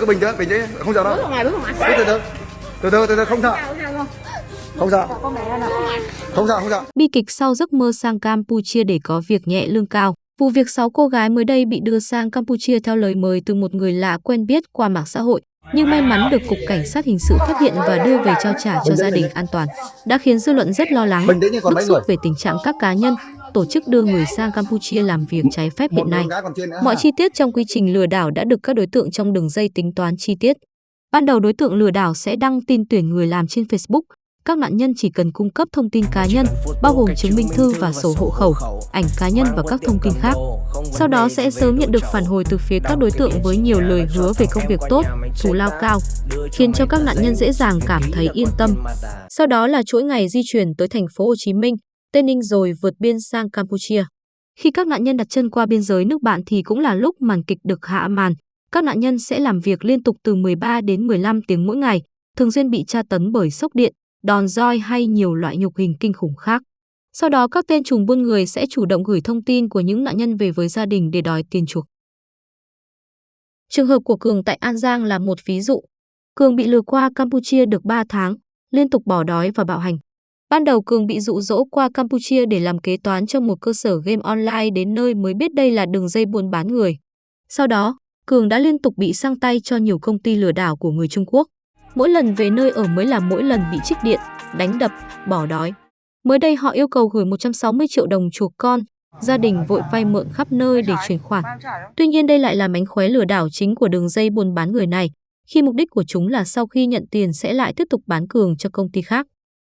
cứ bình tĩnh bình tĩnh. Không sợ đâu. Bước ngoài bước ngoài. Từ từ từ. Từ từ từ không sợ. Không sợ không sợ. Không sợ. Bi kịch sau giấc mơ sang Campuchia để có việc nhẹ lương cao. Vụ việc 6 cô gái mới đây bị đưa sang Campuchia theo lời mời từ một người lạ quen biết qua mạng xã hội, nhưng may mắn được Cục Cảnh sát Hình sự phát hiện và đưa về trao trả cho gia đình an toàn, đã khiến dư luận rất lo lắng, bức xúc về tình trạng các cá nhân, tổ chức đưa người sang Campuchia làm việc trái phép hiện nay. Mọi chi tiết trong quy trình lừa đảo đã được các đối tượng trong đường dây tính toán chi tiết. Ban đầu đối tượng lừa đảo sẽ đăng tin tuyển người làm trên Facebook. Các nạn nhân chỉ cần cung cấp thông tin cá nhân, bao gồm chứng minh thư và sổ hộ khẩu, ảnh cá nhân và các thông tin khác. Sau đó sẽ sớm nhận được phản hồi từ phía các đối tượng với nhiều lời hứa về công việc tốt, thù lao cao, khiến cho các nạn nhân dễ dàng cảm thấy yên tâm. Sau đó là chuỗi ngày di chuyển tới thành phố Hồ Chí Minh, Tây Ninh rồi vượt biên sang Campuchia. Khi các nạn nhân đặt chân qua biên giới nước bạn thì cũng là lúc màn kịch được hạ màn. Các nạn nhân sẽ làm việc liên tục từ 13 đến 15 tiếng mỗi ngày, thường xuyên bị tra tấn bởi sốc điện, đòn roi hay nhiều loại nhục hình kinh khủng khác. Sau đó các tên trùm buôn người sẽ chủ động gửi thông tin của những nạn nhân về với gia đình để đòi tiền chuộc. Trường hợp của Cường tại An Giang là một ví dụ. Cường bị lừa qua Campuchia được 3 tháng, liên tục bỏ đói và bạo hành. Ban đầu Cường bị dụ dỗ qua Campuchia để làm kế toán cho một cơ sở game online đến nơi mới biết đây là đường dây buôn bán người. Sau đó, Cường đã liên tục bị sang tay cho nhiều công ty lừa đảo của người Trung Quốc. Mỗi lần về nơi ở mới là mỗi lần bị trích điện, đánh đập, bỏ đói. Mới đây họ yêu cầu gửi 160 triệu đồng chuộc con, gia đình vội vay mượn khắp nơi để chuyển khoản. Tuy nhiên đây lại là mánh khóe lừa đảo chính của đường dây buôn bán người này, khi mục đích của chúng là sau khi nhận tiền sẽ lại tiếp tục bán Cường cho công ty khác.